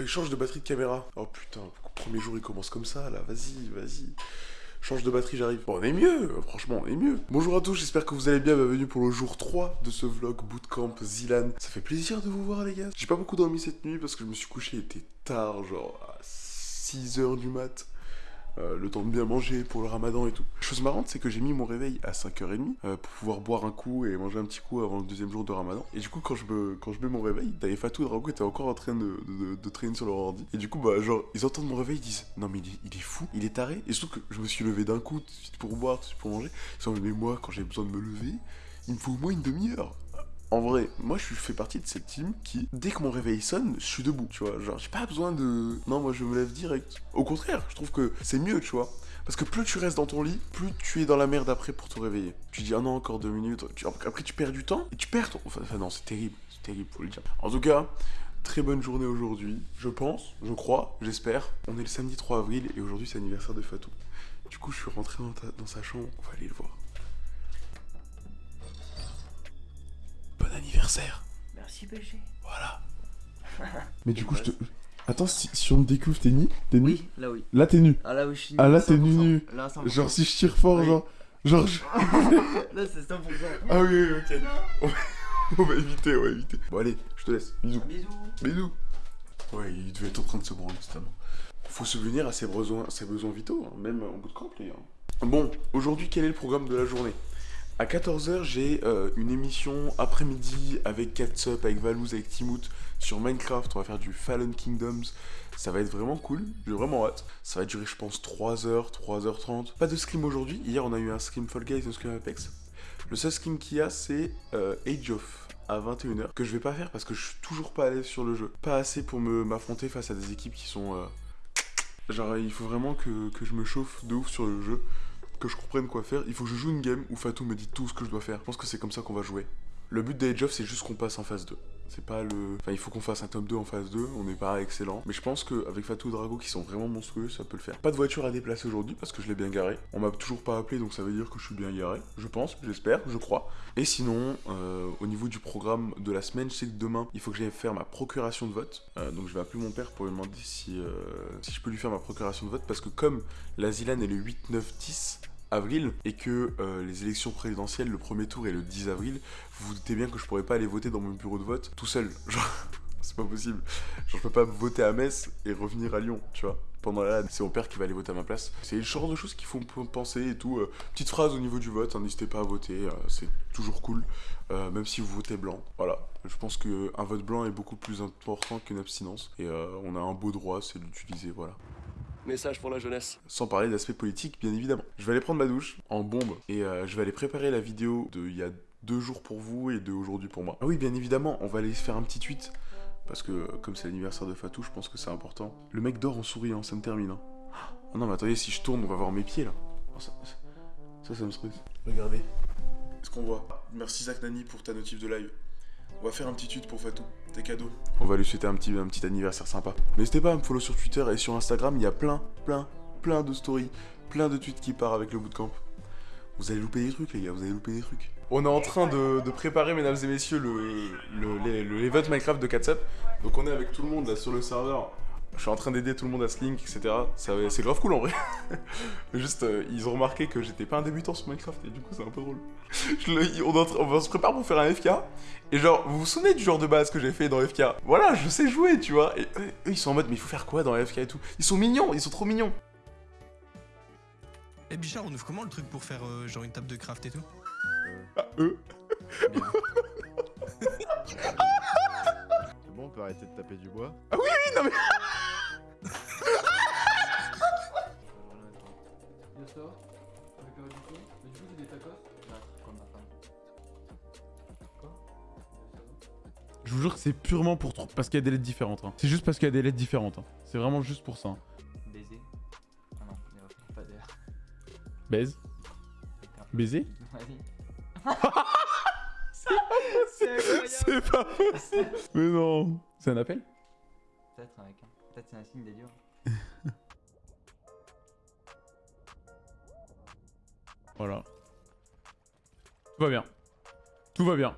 il change de batterie de caméra. Oh putain, premier jour il commence comme ça là, vas-y, vas-y. Change de batterie, j'arrive. Bon, on est mieux, franchement, on est mieux. Bonjour à tous, j'espère que vous allez bien. Bienvenue pour le jour 3 de ce vlog Bootcamp Zilan. Ça fait plaisir de vous voir, les gars. J'ai pas beaucoup dormi cette nuit parce que je me suis couché, il était tard, genre à 6h du mat. Euh, le temps de bien manger pour le ramadan et tout. Chose marrante, c'est que j'ai mis mon réveil à 5h30 euh, pour pouvoir boire un coup et manger un petit coup avant le deuxième jour de ramadan. Et du coup, quand je, me, quand je mets mon réveil, T'avais Fatou et Drago étaient encore en train de, de, traîner sur leur ordi. Et du coup, bah, genre, ils entendent mon réveil, ils disent Non, mais il est, fou, il est taré. Et surtout que je me suis levé d'un coup pour boire, pour manger. Ils sont mais moi, quand j'ai besoin de me lever, il me faut au moins une demi-heure. En vrai, moi je fais partie de cette team qui, dès que mon réveil sonne, je suis debout, tu vois. Genre, j'ai pas besoin de. Non, moi je me lève direct. Au contraire, je trouve que c'est mieux, tu vois. Parce que plus tu restes dans ton lit, plus tu es dans la merde après pour te réveiller. Tu dis, ah non, encore deux minutes. Après, tu perds du temps et tu perds ton. Enfin, non, c'est terrible. C'est terrible, faut le dire. En tout cas, très bonne journée aujourd'hui. Je pense, je crois, j'espère. On est le samedi 3 avril et aujourd'hui c'est l'anniversaire de Fatou. Du coup, je suis rentré dans, dans sa chambre. On va aller le voir. Anniversaire. Merci BG. Voilà. Mais du coup, je te... Attends, si, on me découvre, t'es nu? T'es nu? Oui, là oui. Là t'es nu? Ah là oui, je suis nu. Ah là t'es nu nu. Là, genre si je tire fort, genre... Genre là c'est 100%. Ah oui, ok. On va, éviter, on va éviter. Bon allez, je te laisse. Bisous. Bisous. Bisous. Ouais, il devait être en train de se branler justement. Faut se venir à ses besoins, ses besoins vitaux, hein, même en bout de camp, les gars. Bon, aujourd'hui, quel est le programme de la journée? À 14h, j'ai euh, une émission après-midi avec Catsup, avec Valouz, avec Timout sur Minecraft. On va faire du Fallen Kingdoms. Ça va être vraiment cool. J'ai vraiment hâte. Ça va durer, je pense, 3h, 3h30. Pas de scrim aujourd'hui. Hier, on a eu un scrim Fall Guys, un scrim Apex. Le seul scrim qu'il y a, c'est euh, Age of à 21h que je vais pas faire parce que je suis toujours pas à l'aise sur le jeu. Pas assez pour m'affronter face à des équipes qui sont... Euh, genre, il faut vraiment que, que je me chauffe de ouf sur le jeu que je comprenne quoi faire, il faut que je joue une game où Fatou me dit tout ce que je dois faire. Je pense que c'est comme ça qu'on va jouer. Le but d'Age of, c'est juste qu'on passe en phase 2. C'est pas le... Enfin, il faut qu'on fasse un top 2 en phase 2, on n'est pas excellent. Mais je pense qu'avec Fatou et Drago, qui sont vraiment monstrueux, ça peut le faire. Pas de voiture à déplacer aujourd'hui, parce que je l'ai bien garé. On m'a toujours pas appelé, donc ça veut dire que je suis bien garé. Je pense, j'espère, je crois. Et sinon, euh, au niveau du programme de la semaine, je sais que demain, il faut que j'aille faire ma procuration de vote. Euh, donc je vais appeler mon père pour lui demander si, euh, si je peux lui faire ma procuration de vote, parce que comme la Zilan est le 8, 9, 10 et que euh, les élections présidentielles, le premier tour est le 10 avril, vous vous doutez bien que je pourrais pas aller voter dans mon bureau de vote tout seul. Genre, c'est pas possible. Genre, je peux pas voter à Metz et revenir à Lyon, tu vois. Pendant la c'est mon père qui va aller voter à ma place. C'est le genre de choses qu'il faut penser et tout. Euh, petite phrase au niveau du vote, hein, n'hésitez pas à voter, euh, c'est toujours cool, même si vous votez blanc. Voilà, je pense qu'un vote blanc est beaucoup plus important qu'une abstinence. Et on a un beau droit, c'est d'utiliser, voilà. Message pour la jeunesse. Sans parler d'aspect politique, bien évidemment. Je vais aller prendre ma douche en bombe et euh, je vais aller préparer la vidéo de il y a deux jours pour vous et de aujourd'hui pour moi. Ah oui, bien évidemment, on va aller faire un petit tweet. Parce que comme c'est l'anniversaire de Fatou, je pense que c'est important. Le mec dort en souriant, ça me termine. Oh non, mais attendez, si je tourne, on va voir mes pieds là. Oh, ça, ça, me stresse. Regardez. Est-ce qu'on voit? Merci Zach Nani pour ta notif de live. On va faire un petit tweet pour Fatou, tes cadeaux. On va lui souhaiter un petit, un petit anniversaire sympa. N'hésitez pas à me follow sur Twitter et sur Instagram, il y a plein, plein, plein de stories, plein de tweets qui partent avec le bootcamp. Vous allez louper des trucs les gars, vous allez louper des trucs. On est en train de, préparer, mesdames et messieurs, le, le, event Minecraft de Catsup. Donc on est avec tout le monde là sur le serveur. Je suis en train d'aider tout le monde à se link, etc. C'est grave cool en vrai. Juste, euh, ils ont remarqué que j'étais pas un débutant sur Minecraft et du coup c'est un peu drôle. on, se prépare pour faire un FK. Et genre, vous vous souvenez du genre de base que j'ai fait dans FK Voilà, je sais jouer, tu vois. Et eux, ils sont en mode, mais il faut faire quoi dans FK et tout? Ils sont mignons, ils sont trop mignons. Eh Bichard, on ouvre comment le truc pour faire euh, genre une table de craft et tout? Ah, eux peut arrêter de taper du bois Ah oui, oui, non mais... Je vous jure que c'est purement pour parce qu'il y a des lettres différentes. Hein. C'est juste parce qu'il y a des lettres différentes. Hein. C'est vraiment juste pour ça. Hein. Baiser. Ah non, il n'y pas d'air. Baise. Baiser C'est pas possible. Mais non. C'est un appel? Peut-être avec un. Peut-être c'est un signe des dieux. voilà. Tout va bien. Tout va bien.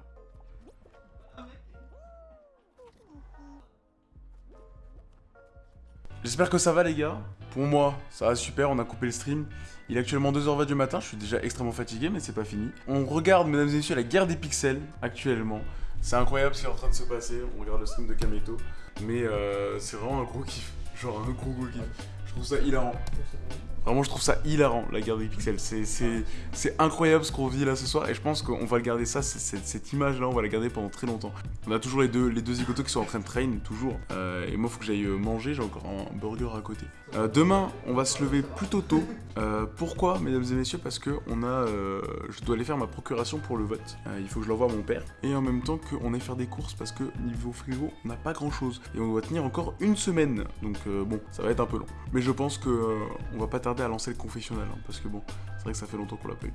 J'espère que ça va les gars. Pour moi, ça va super, on a coupé le stream. Il est actuellement 2h20 du matin, je suis déjà extrêmement fatigué, mais c'est pas fini. On regarde, mesdames et messieurs, la guerre des pixels actuellement. C'est incroyable ce qui est en train de se passer. On regarde le stream de Kameto. Mais euh, c'est vraiment un gros kiff. Genre un gros gros kiff. Je trouve ça hilarant. Vraiment, je trouve ça hilarant, la guerre des pixels. C'est- incroyable ce qu'on vit là ce soir. Et je pense qu'on va le garder ça, cette image-là, on va la garder pendant très longtemps. On a toujours les deux, les zigotos qui sont en train de train, toujours. Euh, et moi, faut que j'aille euh, manger, j'ai encore un burger à côté. Euh, demain, on va se lever plutôt tôt. Pourquoi, mesdames et messieurs? Parce que on a, je dois aller faire ma procuration pour le vote. Il faut que je l'envoie à mon père. Et en même temps qu'on aille faire des courses parce que niveau frigo, on n'a pas grand-chose. Et on doit tenir encore une semaine. Donc bon, ça va être un peu long. Mais je pense que on va pas tarder à lancer le confessionnal. hein, parce que bon, c'est vrai que ça fait longtemps qu'on l'a pas eu.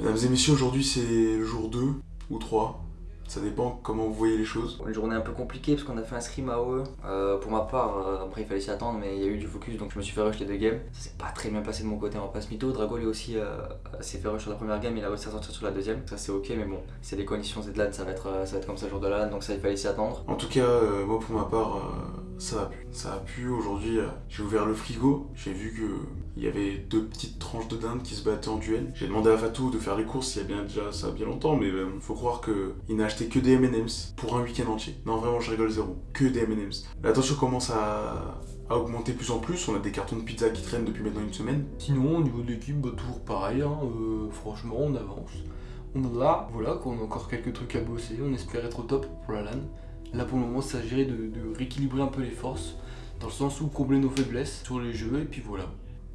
Mesdames et messieurs, aujourd'hui c'est jour 2 ou 3. Ça dépend comment vous voyez les choses. Une journée un peu compliquée parce qu'on a fait un scrim AOE. Euh, pour ma part, euh, après il fallait s'y attendre, mais il y a eu du focus donc je me suis fait rush les deux games. Ça s'est pas très bien passé de mon côté en passe mytho. Drago lui aussi euh, s'est fait rush sur la première game, il a réussi à sortir sur la deuxième. Ça c'est ok, mais bon, c'est des conditions Z-LAN, ça va être, euh, ça va être comme ça le jour de LAN, donc ça il fallait s'y attendre. En tout cas, moi pour ma part, euh, ça va plus. Ça va plus. Aujourd'hui, euh, j'ai ouvert le frigo, j'ai vu que il y avait deux petites tranches de dinde qui se battaient en duel. J'ai demandé à Fatou de faire les courses il y a bien déjà ça a bien longtemps, mais euh, faut croire que il n'a acheté que des M&M's pour un week-end entier. Non vraiment, je rigole zéro. Que des M&M's. La tension commence à augmenter de plus en plus. On a des cartons de pizza qui traînent depuis maintenant une semaine. Sinon, au niveau de l'équipe, bah, toujours pareil, hein, euh, franchement, on avance. On est là, voilà, qu'on a encore quelques trucs à bosser, on espère être au top pour la LAN. Là, pour le moment, ça s'agirait de, rééquilibrer un peu les forces, dans le sens où combler nos faiblesses sur les jeux, et puis voilà.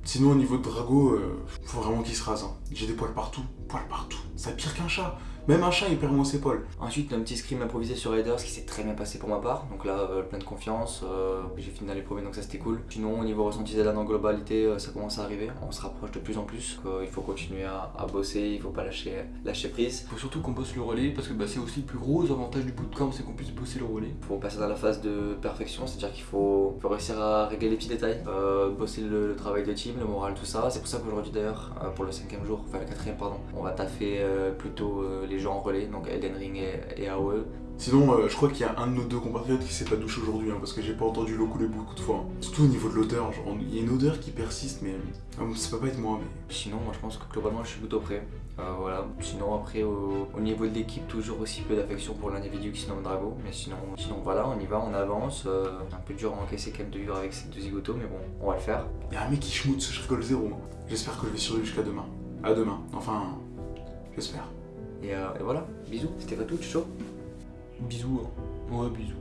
Sinon, au niveau de Drago, euh, faut vraiment qu'il se rase. hein. J'ai des poils partout, poils partout. C'est pire qu'un chat. Même un chat, il perd moins ses poils. Ensuite, un petit scrim improvisé sur Raiders qui s'est très bien passé pour ma part. Donc là, euh, plein de confiance. euh, j'ai fini dans les premiers, donc ça c'était cool. Sinon, au niveau ressenti ZLAN en globalité, euh, ça commence à arriver. On se rapproche de plus en plus. Euh, il faut continuer à, à bosser, il faut pas lâcher, lâcher prise. Il faut surtout qu'on bosse le relais, parce que bah, c'est aussi le plus gros avantage du bootcamp, c'est qu'on puisse bosser le relais. Il faut passer dans la phase de perfection, c'est-à-dire qu'il faut, faut réussir à régler les petits détails, euh, bosser le, le travail de team, le moral, tout ça. C'est pour ça qu'aujourd'hui d'ailleurs, euh, pour le cinquième jour, enfin le quatrième pardon, on va taffer euh, plutôt euh, les gens en relais, donc Elden Ring et, et AOE. Sinon, euh, je crois qu'il y a un de nos deux compatriotes qui s'est pas douché aujourd'hui, hein, parce que j'ai pas entendu l'eau couler beaucoup de fois. hein. Surtout au niveau de l'odeur, genre, il y a une odeur qui persiste, mais euh, ça peut pas être moi, mais. Sinon, moi je pense que globalement je suis plutôt prêt. Euh, voilà. Sinon, après, au, au niveau de l'équipe, toujours aussi peu d'affection pour l'individu qui se nomme Drago. Mais sinon, sinon voilà, on y va, on avance. Euh, c'est un peu dur à encaisser quand même de vivre avec ces deux zigotos, mais bon, on va le faire. Il y a un mec qui schmoute, je rigole zéro. hein. J'espère que je vais survivre jusqu'à demain. À demain, enfin, j'espère. Et, euh, et voilà, bisous, c'était pas tout, chaud? Bisous, hein. Ouais, bisous.